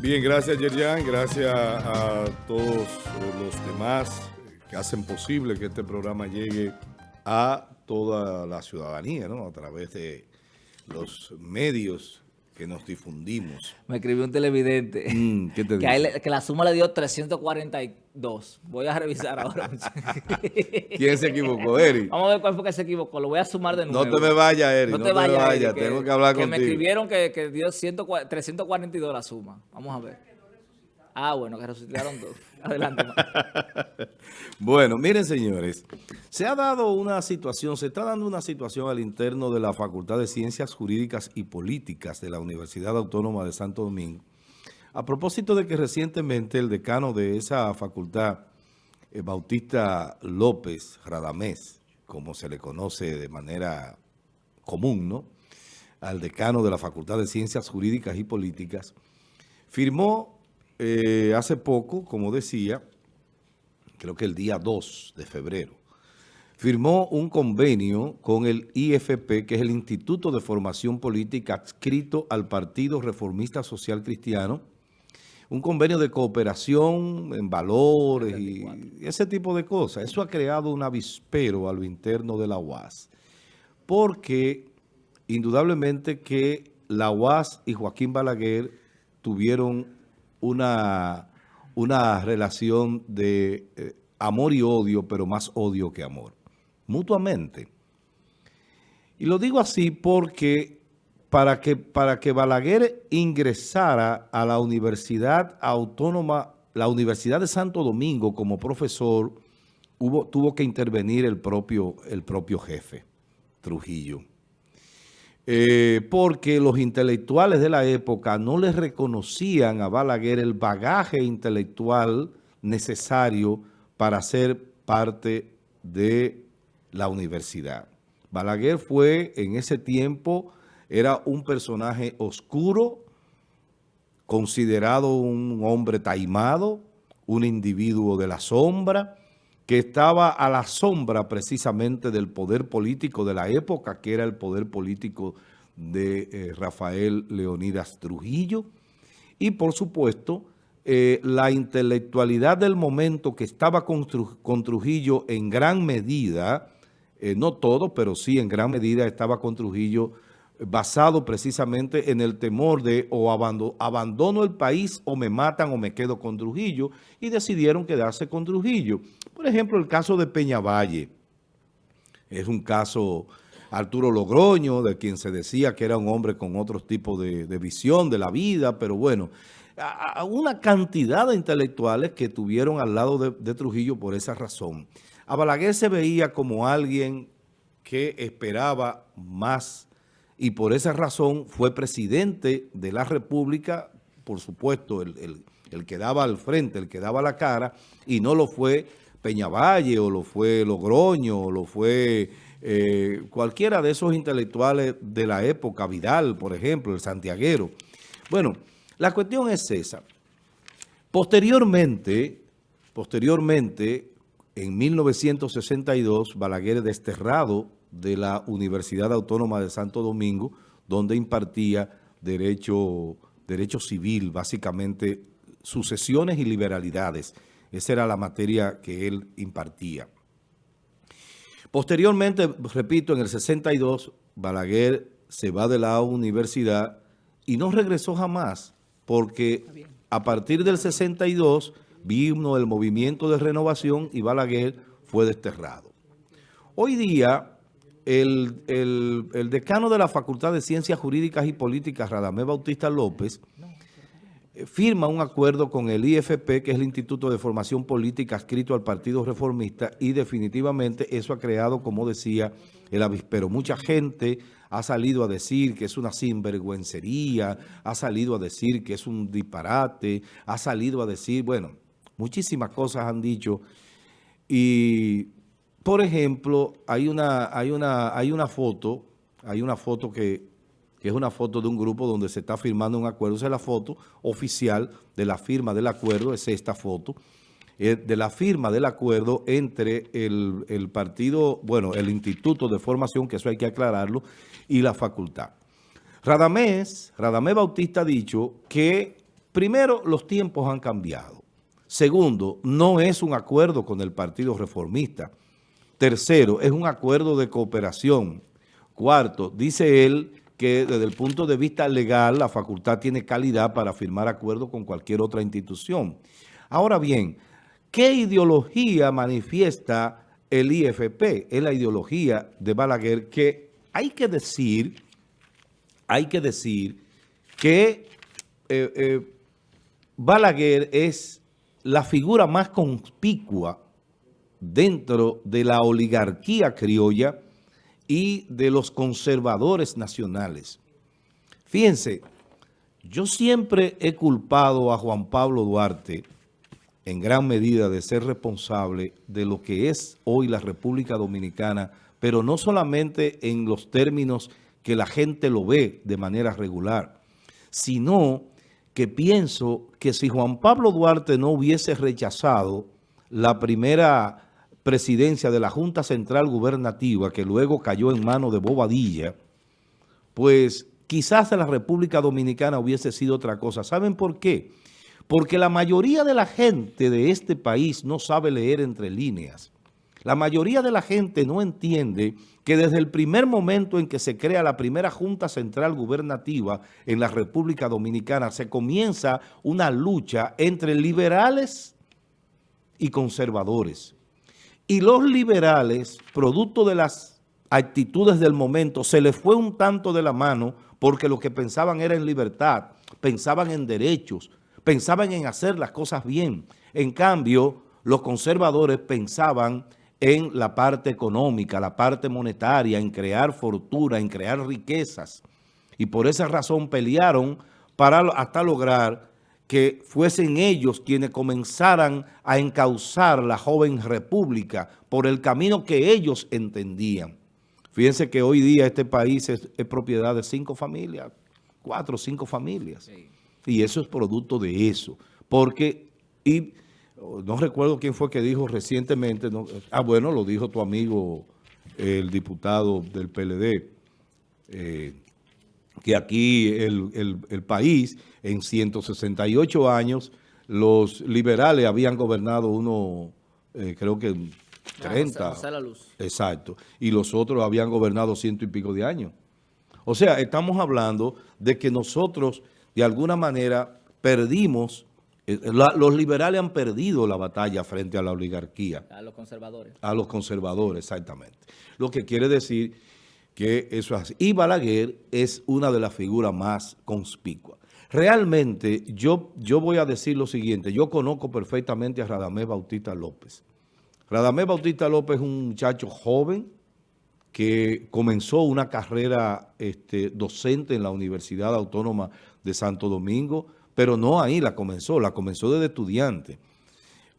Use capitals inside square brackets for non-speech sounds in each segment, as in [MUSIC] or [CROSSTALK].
Bien, gracias Yerjan, gracias a todos los demás que hacen posible que este programa llegue a toda la ciudadanía, ¿no? A través de los medios que nos difundimos. Me escribió un televidente mm, [LAUGHS] que, que, la suma le dio 342. Voy a revisar ahora. [LAUGHS] [LAUGHS] ¿Quién se equivocó, Eric? Vamos a ver cuál fue que se equivocó. Lo voy a sumar de nuevo. No te me vayas, Eric. No, te, vayas, Tengo que hablar contigo. Que me escribieron que, que dio 342 la suma. Vamos a ver. Ah, bueno, que resucitaron dos. [LAUGHS] Adelante. [LAUGHS] bueno, miren, señores. Se ha dado una situación, se está dando una situación al interno de la Facultad de Ciencias Jurídicas y Políticas de la Universidad Autónoma de Santo Domingo. A propósito de que recientemente el decano de esa facultad, eh, Bautista López Radamés, como se le conoce de manera común, ¿no? Al decano de la Facultad de Ciencias Jurídicas y Políticas, firmó eh, hace poco, como decía, creo que el día 2 de febrero, firmó un convenio con el IFP, que es el Instituto de Formación Política adscrito al Partido Reformista Social Cristiano, un convenio de cooperación en valores y ese tipo de cosas. Eso ha creado un avispero a lo interno de la UAS, porque indudablemente que la UAS y Joaquín Balaguer tuvieron una, una relación de eh, amor y odio, pero más odio que amor, mutuamente. Y lo digo así porque para que, para que Balaguer ingresara a la Universidad Autónoma, la Universidad de Santo Domingo como profesor, hubo, tuvo que intervenir el propio, el propio jefe, Trujillo. Eh, porque los intelectuales de la época no les reconocían a Balaguer el bagaje intelectual necesario para ser parte de la universidad. Balaguer fue en ese tiempo, era un personaje oscuro, considerado un hombre taimado, un individuo de la sombra, que estaba a la sombra precisamente del poder político de la época, que era el poder político de eh, Rafael Leonidas Trujillo, y por supuesto eh, la intelectualidad del momento que estaba con, Trujillo en gran medida, eh, no todo, pero sí en gran medida estaba con Trujillo basado precisamente en el temor de o abandono el país o me matan o me quedo con Trujillo y decidieron quedarse con Trujillo. Por ejemplo, el caso de Peñavalle es un caso Arturo Logroño, de quien se decía que era un hombre con otro tipo de, visión de la vida, pero bueno, una cantidad de intelectuales que tuvieron al lado de, Trujillo por esa razón. A Balaguer se veía como alguien que esperaba más y por esa razón fue presidente de la República, por supuesto, el, que daba al frente, el que daba la cara, y no lo fue Peñavalle, o lo fue Logroño, o lo fue eh, cualquiera de esos intelectuales de la época, Vidal, por ejemplo, el santiaguero. Bueno, la cuestión es esa. Posteriormente, posteriormente, en 1962, Balaguer es desterrado de la Universidad Autónoma de Santo Domingo, donde impartía derecho, derecho civil, básicamente sucesiones y liberalidades. Esa era la materia que él impartía. Posteriormente, repito, en el 62, Balaguer se va de la universidad y no regresó jamás, porque a partir del 62 vino el movimiento de renovación y Balaguer fue desterrado. Hoy día, el, decano de la Facultad de Ciencias Jurídicas y Políticas, Radamés Bautista López, firma un acuerdo con el IFP, que es el Instituto de Formación Política adscrito al Partido Reformista, y definitivamente eso ha creado, como decía, el avispero. Mucha gente ha salido a decir que es una sinvergüencería, ha salido a decir que es un disparate, ha salido a decir, bueno, muchísimas cosas han dicho, y por ejemplo, hay una, hay una, hay una foto, hay una foto que, es una foto de un grupo donde se está firmando un acuerdo. Esa es la foto oficial de la firma del acuerdo, es esta foto, eh, de la firma del acuerdo entre el, el partido, bueno, el Instituto de Formación, que eso hay que aclararlo, y la facultad. Radamés, Radamés Bautista ha dicho que primero, los tiempos han cambiado. Segundo, no es un acuerdo con el Partido Reformista. Tercero, es un acuerdo de cooperación. Cuarto, dice él que desde el punto de vista legal la facultad tiene calidad para firmar acuerdos con cualquier otra institución. Ahora bien, ¿qué ideología manifiesta el IFP? Es la ideología de Balaguer que hay que decir, hay que decir que eh, eh, Balaguer es la figura más conspicua dentro de la oligarquía criolla y de los conservadores nacionales. Fíjense, yo siempre he culpado a Juan Pablo Duarte en gran medida de ser responsable de lo que es hoy la República Dominicana, pero no solamente en los términos que la gente lo ve de manera regular, sino que pienso que si Juan Pablo Duarte no hubiese rechazado la primera presidencia de la Junta Central Gubernativa, que luego cayó en manos de Bobadilla, pues quizás la República Dominicana hubiese sido otra cosa. ¿Saben por qué? Porque la mayoría de la gente de este país no sabe leer entre líneas. La mayoría de la gente no entiende que desde el primer momento en que se crea la primera Junta Central Gubernativa en la República Dominicana, se comienza una lucha entre liberales y conservadores. Y los liberales, producto de las actitudes del momento, se les fue un tanto de la mano porque lo que pensaban era en libertad, pensaban en derechos, pensaban en hacer las cosas bien. En cambio, los conservadores pensaban en la parte económica, la parte monetaria, en crear fortuna, en crear riquezas. Y por esa razón pelearon para hasta lograr que fuesen ellos quienes comenzaran a encauzar la joven república por el camino que ellos entendían. Fíjense que hoy día este país es, propiedad de cinco familias, cuatro o cinco familias. Y eso es producto de eso. Porque, y no recuerdo quién fue que dijo recientemente, ah bueno, lo dijo tu amigo, el diputado del PLD, eh, que aquí el, país, en 168 años, los liberales habían gobernado uno, eh, creo que 30. Ah, la luz. Exacto. Y los otros habían gobernado ciento y pico de años. O sea, estamos hablando de que nosotros, de alguna manera, perdimos, eh, los liberales han perdido la batalla frente a la oligarquía. A los conservadores. A los conservadores, exactamente. Lo que quiere decir que eso es. Y Balaguer es una de las figuras más conspicuas. Realmente, yo, yo voy a decir lo siguiente, yo conozco perfectamente a Radamés Bautista López. Radamés Bautista López es un muchacho joven que comenzó una carrera este, docente en la Universidad Autónoma de Santo Domingo, pero no ahí la comenzó, la comenzó desde estudiante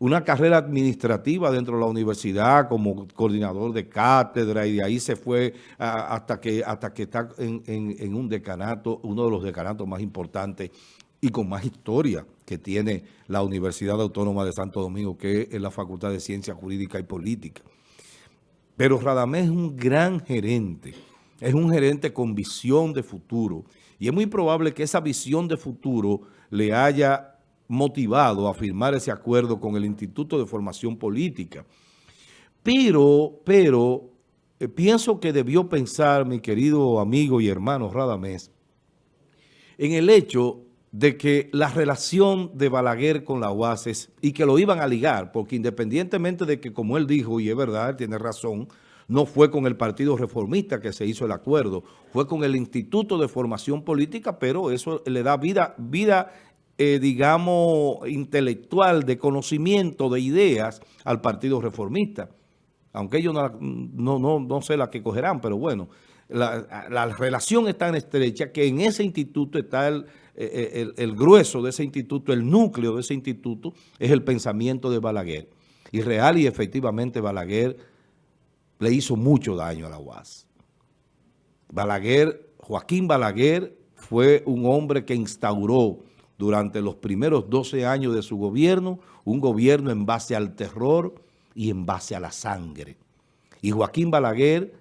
una carrera administrativa dentro de la universidad como coordinador de cátedra y de ahí se fue hasta, que, hasta que está en, un decanato, uno de los decanatos más importantes y con más historia que tiene la Universidad Autónoma de Santo Domingo, que es la Facultad de Ciencia Jurídica y Política. Pero Radamés es un gran gerente, es un gerente con visión de futuro y es muy probable que esa visión de futuro le haya motivado a firmar ese acuerdo con el Instituto de Formación Política. Pero, pero, eh, pienso que debió pensar mi querido amigo y hermano Radamés en el hecho de que la relación de Balaguer con la UAS y que lo iban a ligar, porque independientemente de que, como él dijo, y es verdad, tiene razón, no fue con el Partido Reformista que se hizo el acuerdo, fue con el Instituto de Formación Política, pero eso le da vida, vida eh, digamos, intelectual, de conocimiento, de ideas al Partido Reformista. Aunque ellos no, no, no, sé la que cogerán, pero bueno, la, relación es tan estrecha que en ese instituto está el, eh, el, el, grueso de ese instituto, el núcleo de ese instituto, es el pensamiento de Balaguer. Y real y efectivamente Balaguer le hizo mucho daño a la UAS. Balaguer, Joaquín Balaguer fue un hombre que instauró durante los primeros 12 años de su gobierno, un gobierno en base al terror y en base a la sangre. Y Joaquín Balaguer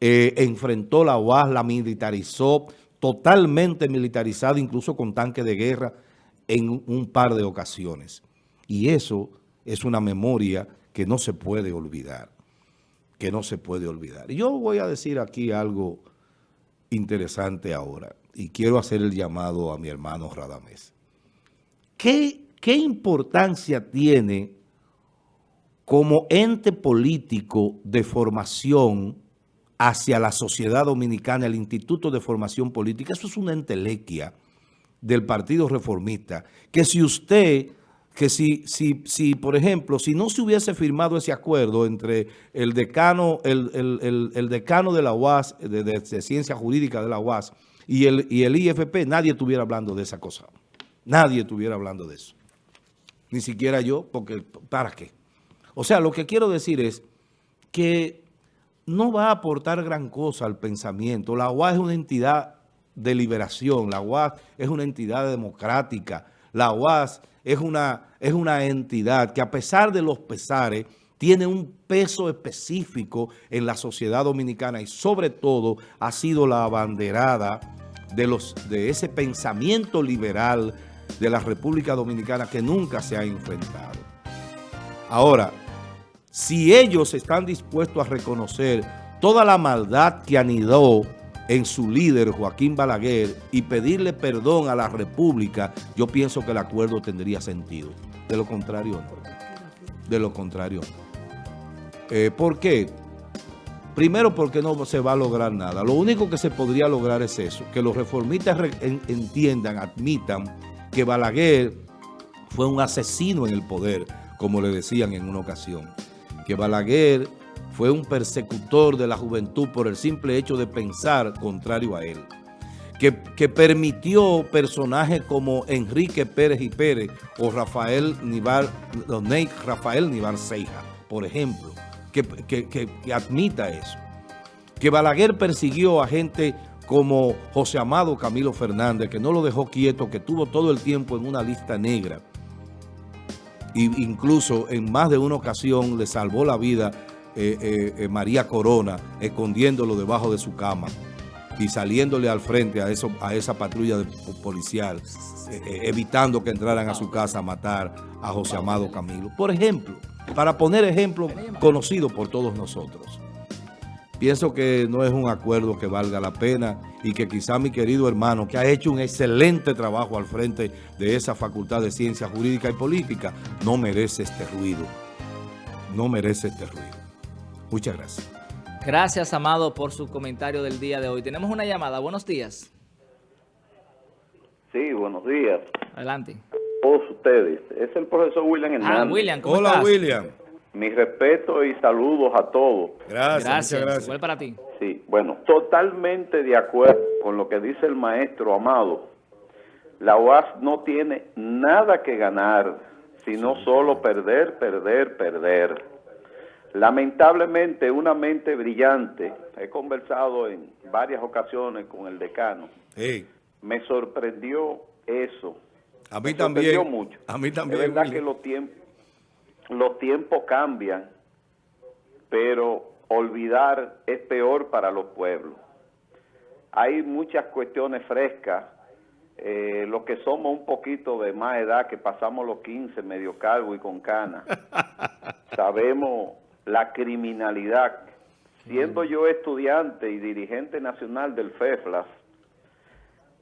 eh, enfrentó la UAS, la militarizó, totalmente militarizada, incluso con tanques de guerra, en un par de ocasiones. Y eso es una memoria que no se puede olvidar, que no se puede olvidar. Yo voy a decir aquí algo interesante ahora y quiero hacer el llamado a mi hermano Radamés. ¿Qué, qué importancia tiene como ente político de formación hacia la sociedad dominicana, el Instituto de Formación Política? Eso es una entelequia del Partido Reformista, que si usted que si, si, si, por ejemplo, si no se hubiese firmado ese acuerdo entre el decano, el, decano de la UAS, de, de, Ciencia Jurídica de la UAS, y el, y el IFP, nadie estuviera hablando de esa cosa. Nadie estuviera hablando de eso. Ni siquiera yo, porque ¿para qué? O sea, lo que quiero decir es que no va a aportar gran cosa al pensamiento. La UAS es una entidad de liberación, la UAS es una entidad democrática, la UAS es una, es una entidad que a pesar de los pesares, tiene un peso específico en la sociedad dominicana y sobre todo ha sido la abanderada de, los, de ese pensamiento liberal de la República Dominicana que nunca se ha enfrentado. Ahora, si ellos están dispuestos a reconocer toda la maldad que anidó en su líder, Joaquín Balaguer, y pedirle perdón a la República, yo pienso que el acuerdo tendría sentido. De lo contrario, no. De lo contrario, eh, ¿Por qué? Primero porque no se va a lograr nada. Lo único que se podría lograr es eso, que los reformistas entiendan, admitan que Balaguer fue un asesino en el poder, como le decían en una ocasión. Que Balaguer fue un persecutor de la juventud por el simple hecho de pensar contrario a él. Que, permitió personajes como Enrique Pérez y Pérez o Rafael Nivar, Rafael Nivar Ceja, por ejemplo, que, que, admita eso. Que Balaguer persiguió a gente como José Amado Camilo Fernández, que no lo dejó quieto, que tuvo todo el tiempo en una lista negra. E incluso en más de una ocasión le salvó la vida eh, eh, eh, María Corona escondiéndolo debajo de su cama y saliéndole al frente a, eso, a esa patrulla policial, evitando que entraran a su casa a matar a José Amado Camilo. Por ejemplo, para poner ejemplo conocido por todos nosotros. Pienso que no es un acuerdo que valga la pena y que quizá mi querido hermano, que ha hecho un excelente trabajo al frente de esa Facultad de Ciencia Jurídica y Política, no merece este ruido. No merece este ruido. Muchas gracias. Gracias, Amado, por su comentario del día de hoy. Tenemos una llamada. Buenos días. Sí, buenos días. Adelante. Todos ustedes. Es el profesor William ah, Hernández. Ah, William, ¿cómo Hola, William. Mi respeto y saludos a todos. Gracias, gracias. gracias. Igual para ti. Sí, bueno, totalmente de acuerdo con lo que dice el maestro Amado. La UAS no tiene nada que ganar, sino solo perder, perder, perder. Lamentablemente, una mente brillante, he conversado en varias ocasiones con el decano, me sorprendió eso. A mí también. mucho. A mí también. Es verdad que los tiempos, los tiempos cambian, pero olvidar es peor para los pueblos. Hay muchas cuestiones frescas. Eh, los que somos un poquito de más edad, que pasamos los 15, medio calvo y con cana, [LAUGHS] sabemos la criminalidad. Siendo mm. yo estudiante y dirigente nacional del FEFLAS,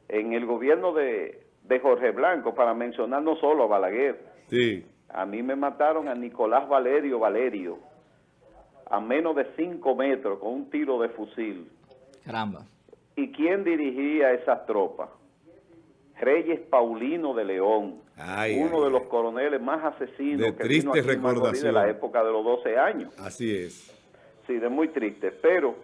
en el gobierno de, Jorge Blanco, para mencionar no solo a Balaguer, sí. A mí me mataron a Nicolás Valerio Valerio, a menos de cinco metros, con un tiro de fusil. Caramba. ¿Y quién dirigía esas tropas? Reyes Paulino de León, uno de los coroneles más asesinos de que triste vino de la época de los 12 años. Así es. Sí, de muy triste. Pero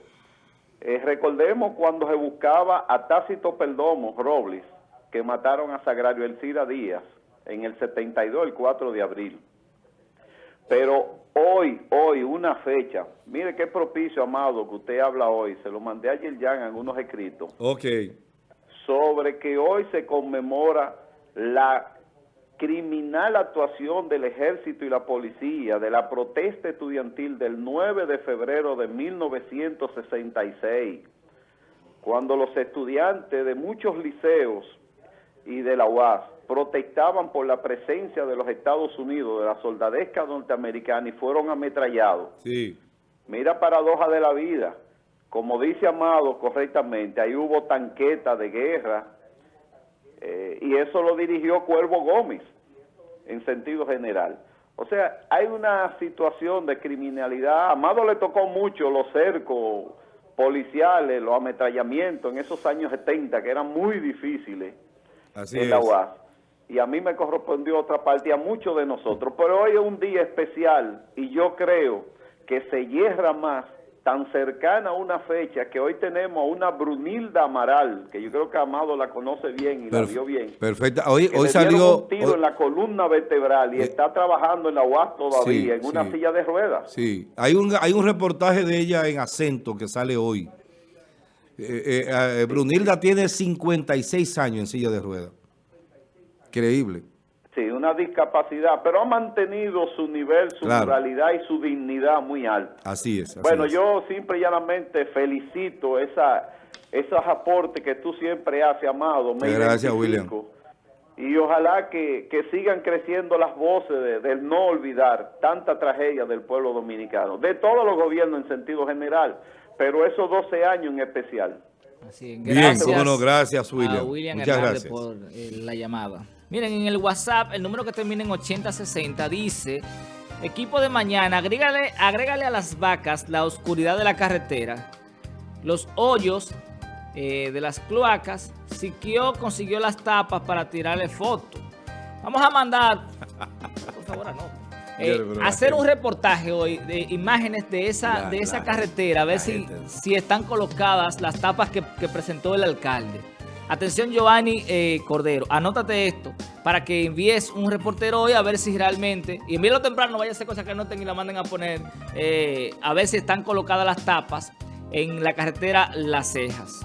eh, recordemos cuando se buscaba a Tácito Perdomo Robles, que mataron a Sagrario Elcira Díaz en el 72, el 4 de abril. Pero hoy, hoy, una fecha, mire qué propicio, Amado, que usted habla hoy, se lo mandé ayer ya en algunos escritos. Ok sobre que hoy se conmemora la criminal actuación del ejército y la policía de la protesta estudiantil del 9 de febrero de 1966, cuando los estudiantes de muchos liceos y de la UAS protestaban por la presencia de los Estados Unidos, de la soldadesca norteamericana, y fueron ametrallados. Sí. Mira paradoja de la vida. Como dice Amado correctamente, ahí hubo tanqueta de guerra, eh, y eso lo dirigió Cuervo Gómez, en sentido general. O sea, hay una situación de criminalidad. Amado le tocó mucho los cercos policiales, los ametrallamientos en esos años 70, que eran muy difíciles Así en la. UAS. Y a mí me correspondió otra parte, y a muchos de nosotros. Pero hoy es un día especial y yo creo que se hierra más tan cercana a una fecha que hoy tenemos a una Brunilda Amaral, que yo creo que Amado la conoce bien y la vio bien. Perfecta. Hoy, le salió... un tiro hoy- en la columna vertebral y Eh, está trabajando en la UAS todavía, sí, en una sí. silla de ruedas. Sí, hay un, hay un reportaje de ella en acento que sale hoy. Eh, eh, eh, Brunilda tiene 56 años en silla de ruedas. Increíble. Sí, una discapacidad, pero ha mantenido su nivel, su Claro. moralidad y su dignidad muy alta. Así es. así Bueno, es. yo simple y llanamente felicito esa, esos aportes que tú siempre haces, Amado. Me Gracias, identifico. Y ojalá que, que sigan creciendo las voces de, del no olvidar tanta tragedia del pueblo dominicano, de todos los gobiernos en sentido general, pero esos 12 años en especial. Así es. Bien, cómo no, gracias, a William. William Muchas Hernández gracias. por eh, la llamada. Miren, en el WhatsApp, el número que termina en 8060 dice, equipo de mañana, agrégale, agrégale a las vacas la oscuridad de la carretera, los hoyos eh, de las cloacas, Siquio consiguió las tapas para tirarle fotos. Vamos a mandar, por favor, no. [LAUGHS] La hacer un reportaje hoy de imágenes de esa, La- de esa la- carretera, a ver si, gente- si están colocadas las tapas que, que presentó el alcalde. Atención Giovanni eh, Cordero, anótate esto para que envíes un reportero hoy a ver si realmente, y envíelo temprano, no vaya a ser cosas que anoten y la manden a poner, eh, a ver si están colocadas las tapas en la carretera Las Cejas.